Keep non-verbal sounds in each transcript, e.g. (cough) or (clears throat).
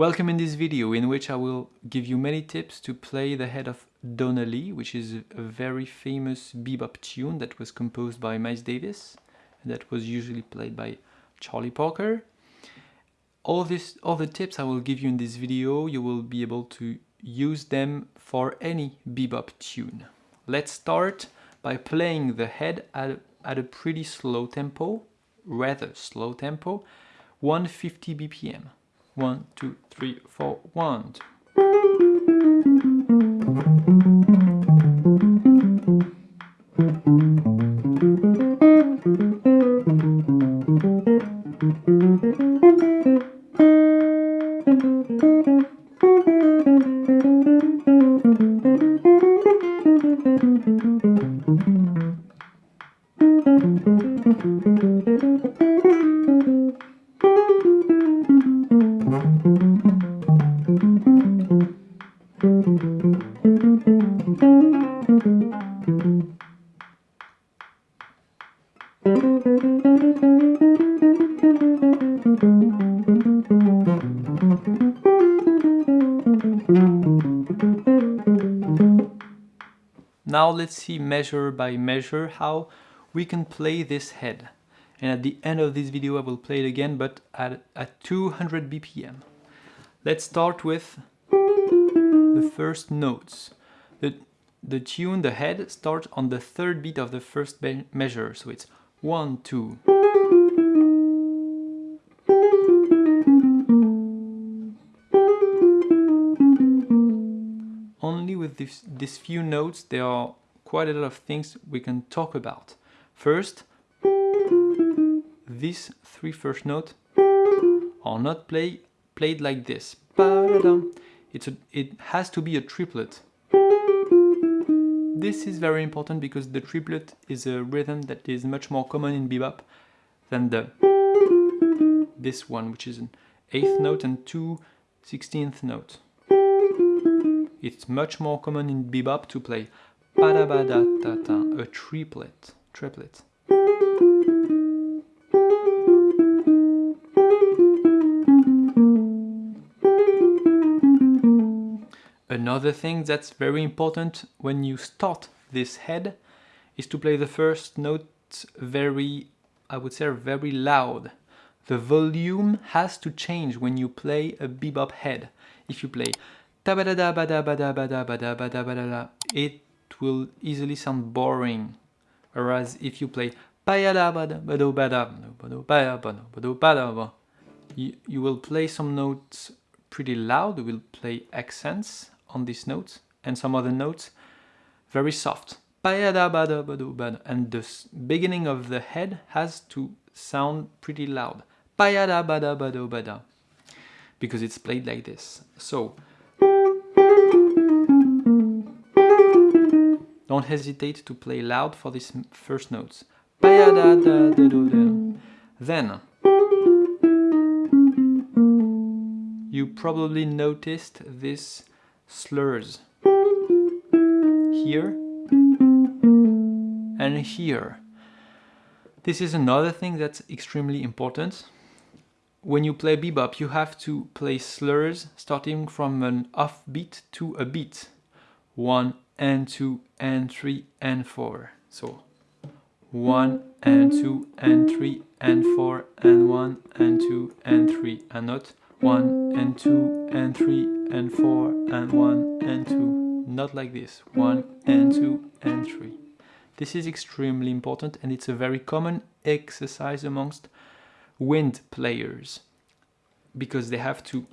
Welcome in this video in which I will give you many tips to play the head of Donna Lee, which is a very famous bebop tune that was composed by Miles Davis and that was usually played by Charlie Parker. All, this, all the tips I will give you in this video, you will be able to use them for any bebop tune. Let's start by playing the head at, at a pretty slow tempo, rather slow tempo, 150 BPM. One, two, three, four, one. Now let's see measure by measure how we can play this head. And at the end of this video I will play it again but at, at 200 BPM. Let's start with the first notes. The, the tune, the head, starts on the third beat of the first measure. So it's 1, 2, only with this, these few notes there are quite a lot of things we can talk about. First, these three first notes are not play, played like this. It's a, it has to be a triplet. This is very important because the triplet is a rhythm that is much more common in bebop than the this one, which is an eighth note and two sixteenth notes. It's much more common in bebop to play a triplet, triplet. Another thing that's very important when you start this head is to play the first note very, I would say, very loud. The volume has to change when you play a bebop head. If you play it will easily sound boring. Whereas if you play you, you will play some notes pretty loud, you will play accents on these notes and some other notes very soft. And the beginning of the head has to sound pretty loud. Because it's played like this. So Don't hesitate to play loud for these first notes. Then, you probably noticed these slurs here and here. This is another thing that's extremely important. When you play bebop, you have to play slurs starting from an off beat to a beat. One and 2 and 3 and 4. So 1 and 2 and 3 and 4 and 1 and 2 and 3 and not 1 and 2 and 3 and 4 and 1 and 2. Not like this. 1 and 2 and 3. This is extremely important and it's a very common exercise amongst wind players because they have to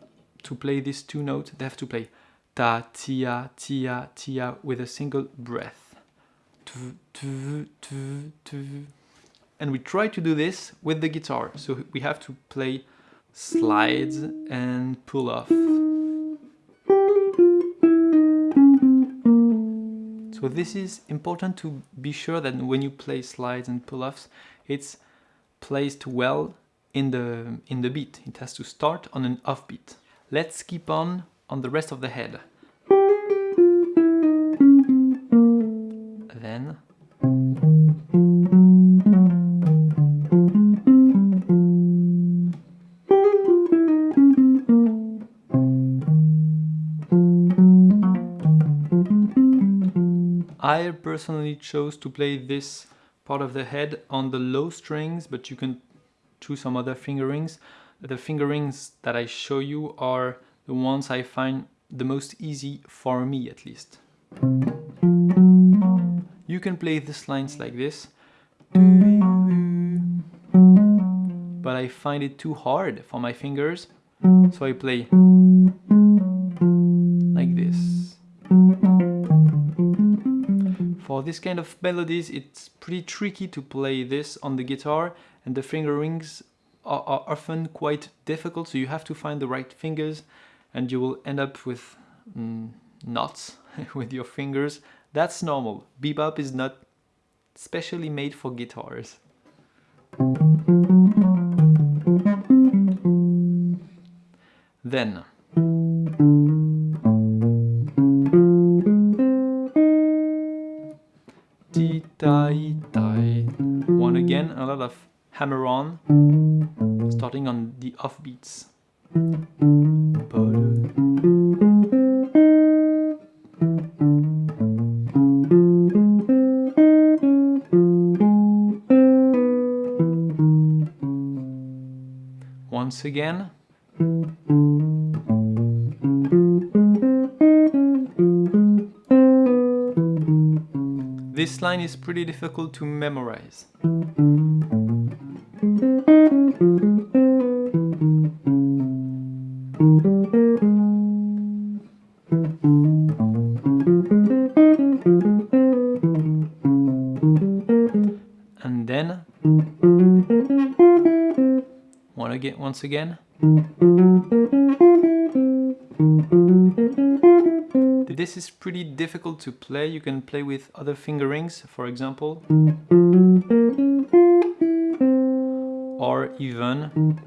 to play these two notes they have to play ta, tia, tia, tia with a single breath. And we try to do this with the guitar. So we have to play slides and pull off. So this is important to be sure that when you play slides and pull-offs, it's placed well in the, in the beat. It has to start on an offbeat. Let's keep on on the rest of the head. Then Personally chose to play this part of the head on the low strings, but you can choose some other fingerings. The fingerings that I show you are the ones I find the most easy for me at least. You can play these lines like this, but I find it too hard for my fingers, so I play For this kind of melodies, it's pretty tricky to play this on the guitar, and the fingerings are, are often quite difficult, so you have to find the right fingers, and you will end up with mm, knots (laughs) with your fingers. That's normal. Bebop is not specially made for guitars. Then lot of hammer on, starting on the offbeats. Once again. This line is pretty difficult to memorize. And then one again once again this is pretty difficult to play. You can play with other fingerings, for example. Or even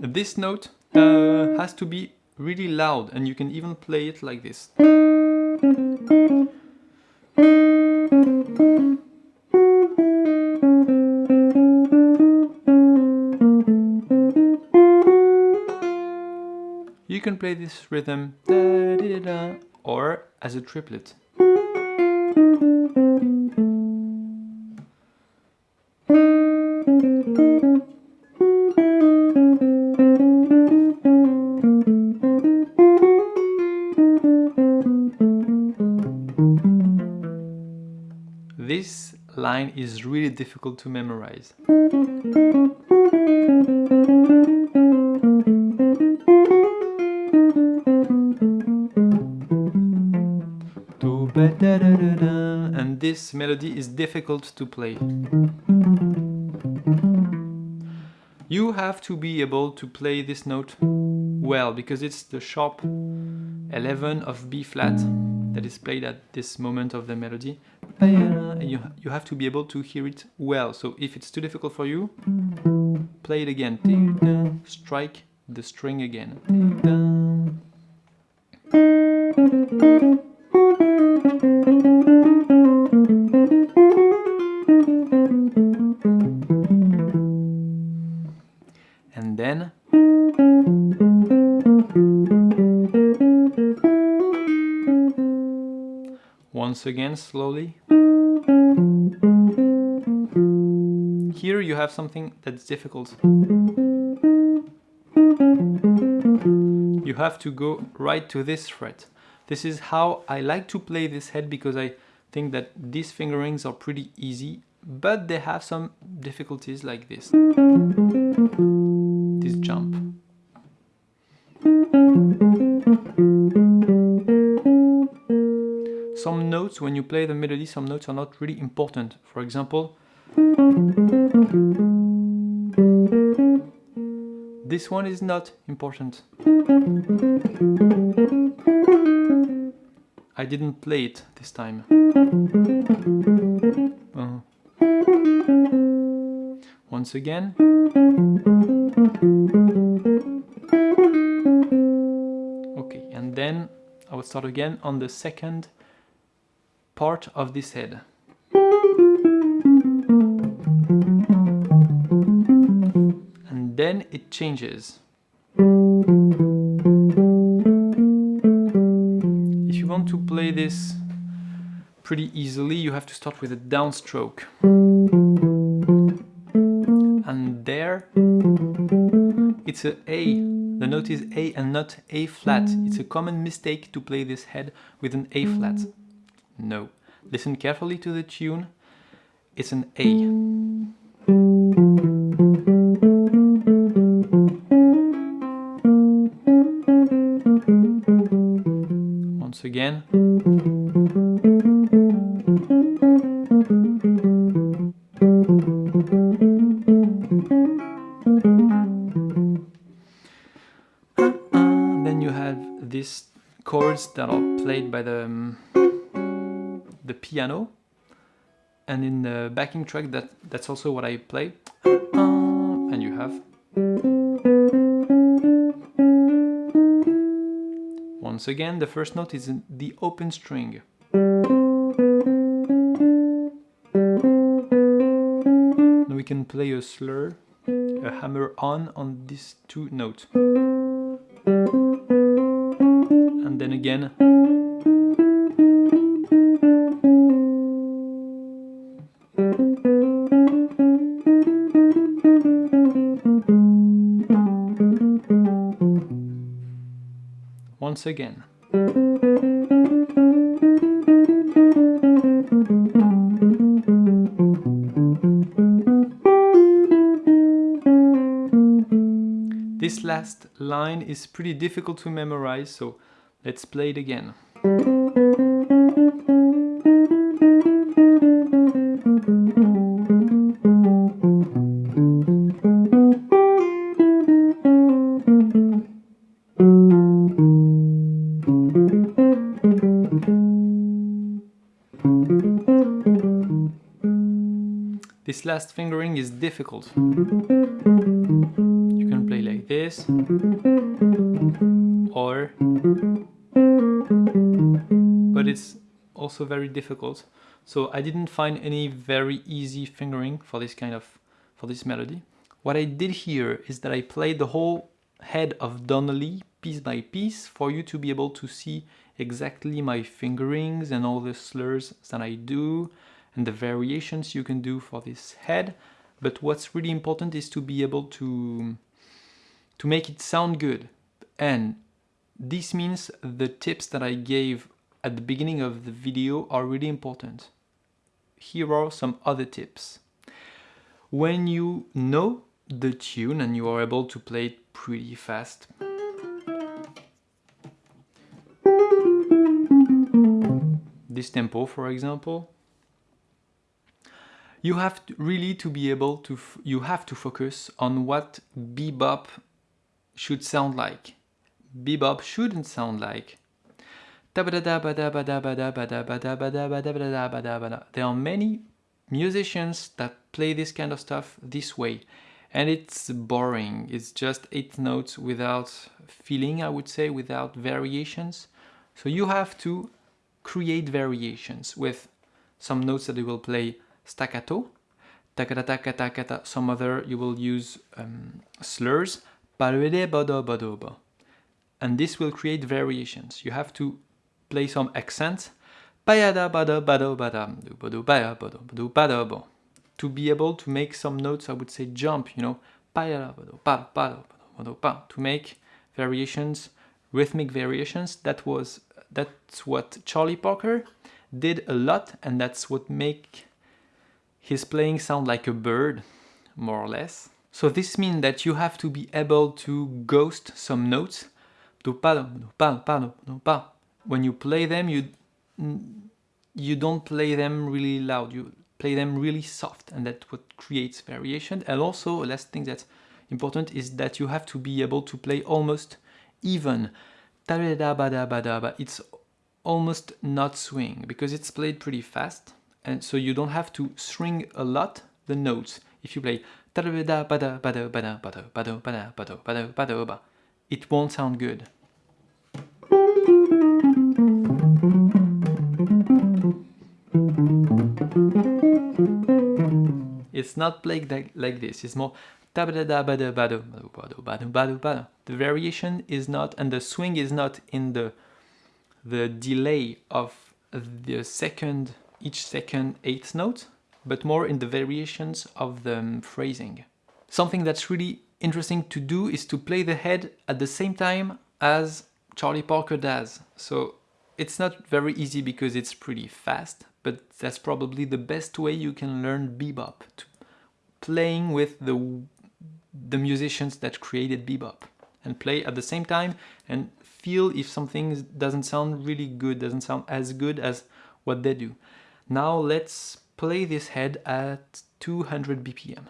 this note uh, has to be really loud and you can even play it like this. You can play this rhythm or as a triplet. Is really difficult to memorize. And this melody is difficult to play. You have to be able to play this note well because it's the sharp 11 of B flat that is played at this moment of the melody. Oh, and uh, You, you have to be able to hear it well. So if it's too difficult for you, play it again. Strike the string again. Once again slowly. Here you have something that's difficult. You have to go right to this fret. This is how I like to play this head because I think that these fingerings are pretty easy, but they have some difficulties like this. This jump. Some notes, when you play the melody, some notes are not really important. For example, this one is not important. I didn't play it this time. Uh, once again. Okay, and then I will start again on the second part of this head. And then it changes. If you want to play this pretty easily, you have to start with a downstroke. And there, it's a A the note is A and not A flat. It's a common mistake to play this head with an A flat. No. Listen carefully to the tune. It's an A. Once again. Then you have these chords that are played by the um, the piano, and in the backing track that that's also what I play. (clears throat) And you have once again the first note is in the open string. Now we can play a slur, a hammer on on these two notes. And then again once again. This last line is pretty difficult to memorize, so let's play it again. This last fingering is difficult. You can play like this or but it's also very difficult. So I didn't find any very easy fingering for this kind of for this melody. What I did here is that I played the whole head of Donna Lee piece by piece for you to be able to see exactly my fingerings and all the slurs that I do and the variations you can do for this head. But what's really important is to be able to, to make it sound good. And this means the tips that I gave at the beginning of the video are really important. Here are some other tips. When you know the tune and you are able to play it pretty fast, this tempo for example, you have to really to be able to you have to focus on what bebop should sound like. Bebop shouldn't sound like. There are many musicians that play this kind of stuff this way and it's boring. It's just eight notes without feeling i would say without variations. So you have to create variations with some notes that you will play staccato, takata takata takata, some other you will use um, slurs, and this will create variations. You have to play some accents to be able to make some notes, I would say jump, you know, to make variations, rhythmic variations. That was that's what Charlie Parker did a lot and that's what make his playing sound like a bird, more or less. So this means that you have to be able to ghost some notes. When you play them, you you don't play them really loud, you play them really soft and that's what creates variation. And also, last thing that's important is that you have to be able to play almost even. It's almost not swing because it's played pretty fast and so you don't have to string a lot the notes. If you play it won't sound good. It's not played like, like this, it's more The variation is not, and the swing is not in the the delay of the second, each second eighth note, but more in the variations of the um, phrasing. Something that's really interesting to do is to play the head at the same time as Charlie Parker does. So it's not very easy because it's pretty fast, but that's probably the best way you can learn bebop, playing with the, the musicians that created bebop and play at the same time and feel if something doesn't sound really good, doesn't sound as good as what they do. Now let's play this head at 200 BPM.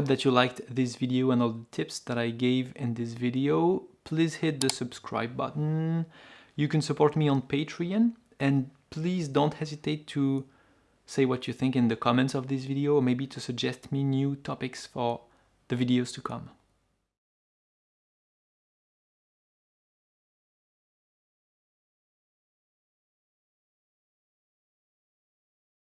Hope that you liked this video and all the tips that I gave in this video. Please hit the subscribe button. You can support me on Patreon and please don't hesitate to say what you think in the comments of this video or maybe to suggest me new topics for the videos to come.